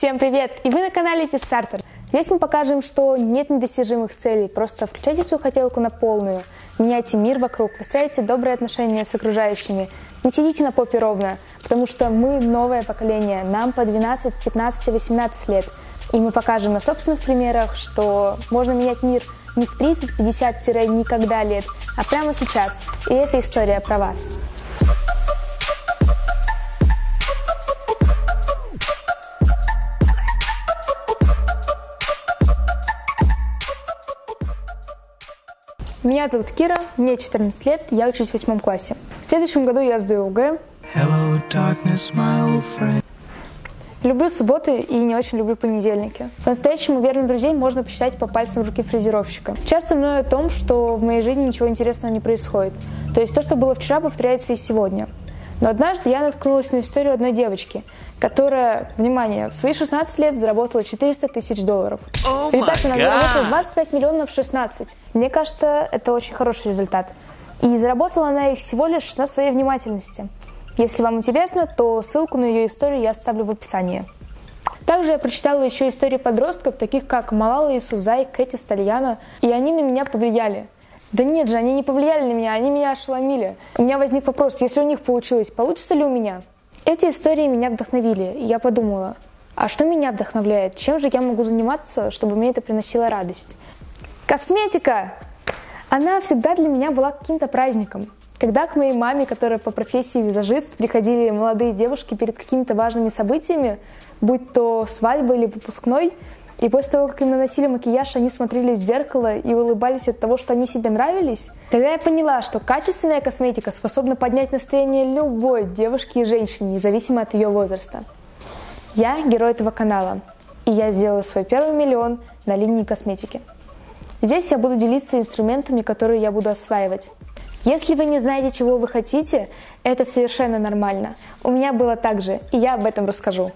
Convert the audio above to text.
Всем привет! И вы на канале T-Starter. Здесь мы покажем, что нет недостижимых целей, просто включайте свою хотелку на полную, меняйте мир вокруг, выстраивайте добрые отношения с окружающими, не сидите на попе ровно, потому что мы новое поколение, нам по 12, 15, 18 лет, и мы покажем на собственных примерах, что можно менять мир не в 30, 50-никогда лет, а прямо сейчас. И эта история про вас. Меня зовут Кира, мне 14 лет, я учусь в восьмом классе. В следующем году я сдаю ОГЭ. Hello, darkness, my old friend. Люблю субботы и не очень люблю понедельники. По-настоящему верных друзей можно посчитать по пальцам руки фрезеровщика. Часто мною о том, что в моей жизни ничего интересного не происходит. То есть то, что было вчера, повторяется и сегодня. Но однажды я наткнулась на историю одной девочки, которая, внимание, в свои 16 лет заработала 400 тысяч долларов. Oh Ребята, она заработала 25 миллионов в 16. Мне кажется, это очень хороший результат. И заработала она их всего лишь на своей внимательности. Если вам интересно, то ссылку на ее историю я оставлю в описании. Также я прочитала еще истории подростков, таких как Малала Исузай, Кэти Стальяна, и они на меня повлияли – да нет же, они не повлияли на меня, они меня ошеломили. У меня возник вопрос, если у них получилось, получится ли у меня? Эти истории меня вдохновили, и я подумала, а что меня вдохновляет? Чем же я могу заниматься, чтобы мне это приносило радость? Косметика! Она всегда для меня была каким-то праздником. Когда к моей маме, которая по профессии визажист, приходили молодые девушки перед какими-то важными событиями, будь то свадьба или выпускной, и после того, как им наносили макияж, они смотрели в зеркало и улыбались от того, что они себе нравились. Тогда я поняла, что качественная косметика способна поднять настроение любой девушки и женщины, независимо от ее возраста. Я герой этого канала, и я сделаю свой первый миллион на линии косметики. Здесь я буду делиться инструментами, которые я буду осваивать. Если вы не знаете, чего вы хотите, это совершенно нормально. У меня было так же, и я об этом расскажу.